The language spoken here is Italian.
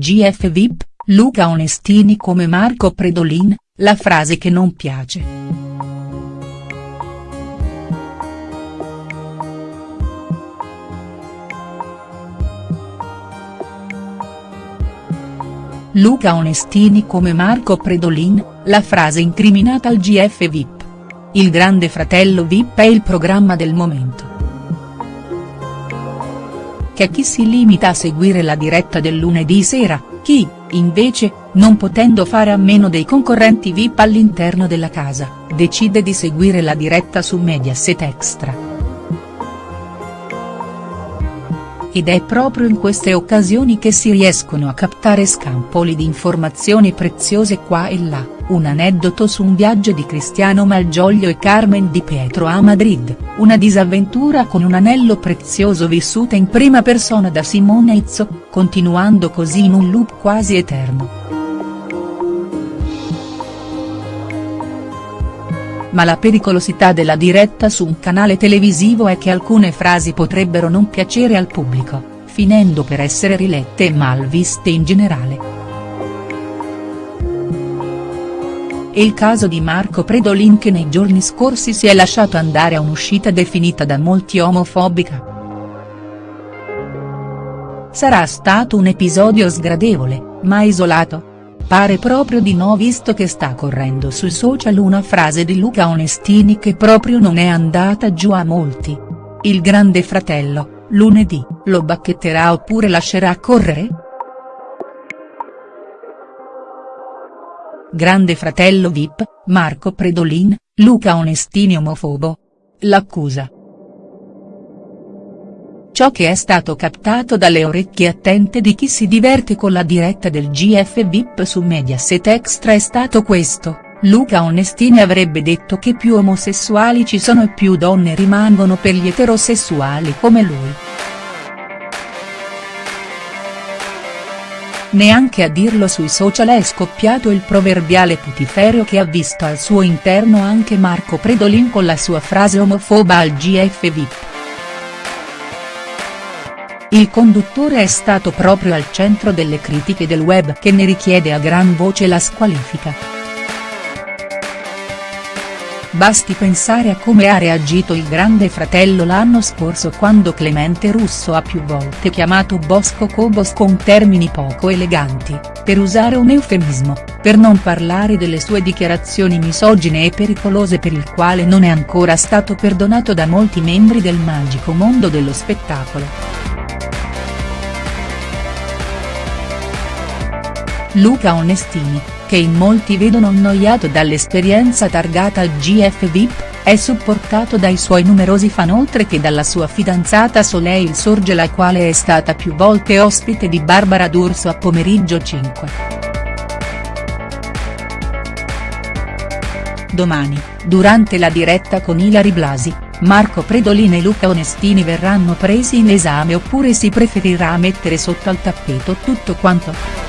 GF VIP, Luca Onestini come Marco Predolin, la frase che non piace. Luca Onestini come Marco Predolin, la frase incriminata al GF VIP. Il grande fratello VIP è il programma del momento. Che chi si limita a seguire la diretta del lunedì sera, chi, invece, non potendo fare a meno dei concorrenti VIP all'interno della casa, decide di seguire la diretta su Mediaset Extra. Ed è proprio in queste occasioni che si riescono a captare scampoli di informazioni preziose qua e là, un aneddoto su un viaggio di Cristiano Malgioglio e Carmen Di Pietro a Madrid, una disavventura con un anello prezioso vissuta in prima persona da Simone Izzo, continuando così in un loop quasi eterno. Ma la pericolosità della diretta su un canale televisivo è che alcune frasi potrebbero non piacere al pubblico, finendo per essere rilette e mal viste in generale. È il caso di Marco Predolin che nei giorni scorsi si è lasciato andare a un'uscita definita da molti omofobica. Sarà stato un episodio sgradevole, ma isolato? Pare proprio di no visto che sta correndo sui social una frase di Luca Onestini che proprio non è andata giù a molti. Il grande fratello, lunedì, lo bacchetterà oppure lascerà correre?. Grande fratello Vip, Marco Predolin, Luca Onestini omofobo. L'accusa ciò che è stato captato dalle orecchie attente di chi si diverte con la diretta del GF VIP su Mediaset Extra è stato questo, Luca Onestini avrebbe detto che più omosessuali ci sono e più donne rimangono per gli eterosessuali come lui. Neanche a dirlo sui social è scoppiato il proverbiale putiferio che ha visto al suo interno anche Marco Predolin con la sua frase omofoba al GF VIP. Il conduttore è stato proprio al centro delle critiche del web che ne richiede a gran voce la squalifica. Basti pensare a come ha reagito il grande fratello l'anno scorso quando Clemente Russo ha più volte chiamato Bosco Cobos con termini poco eleganti, per usare un eufemismo, per non parlare delle sue dichiarazioni misogine e pericolose per il quale non è ancora stato perdonato da molti membri del magico mondo dello spettacolo. Luca Onestini, che in molti vedono annoiato dall'esperienza targata al GF VIP, è supportato dai suoi numerosi fan oltre che dalla sua fidanzata Soleil Sorge la quale è stata più volte ospite di Barbara D'Urso a Pomeriggio 5. Domani, durante la diretta con Ilari Blasi, Marco Predolin e Luca Onestini verranno presi in esame oppure si preferirà mettere sotto al tappeto tutto quanto.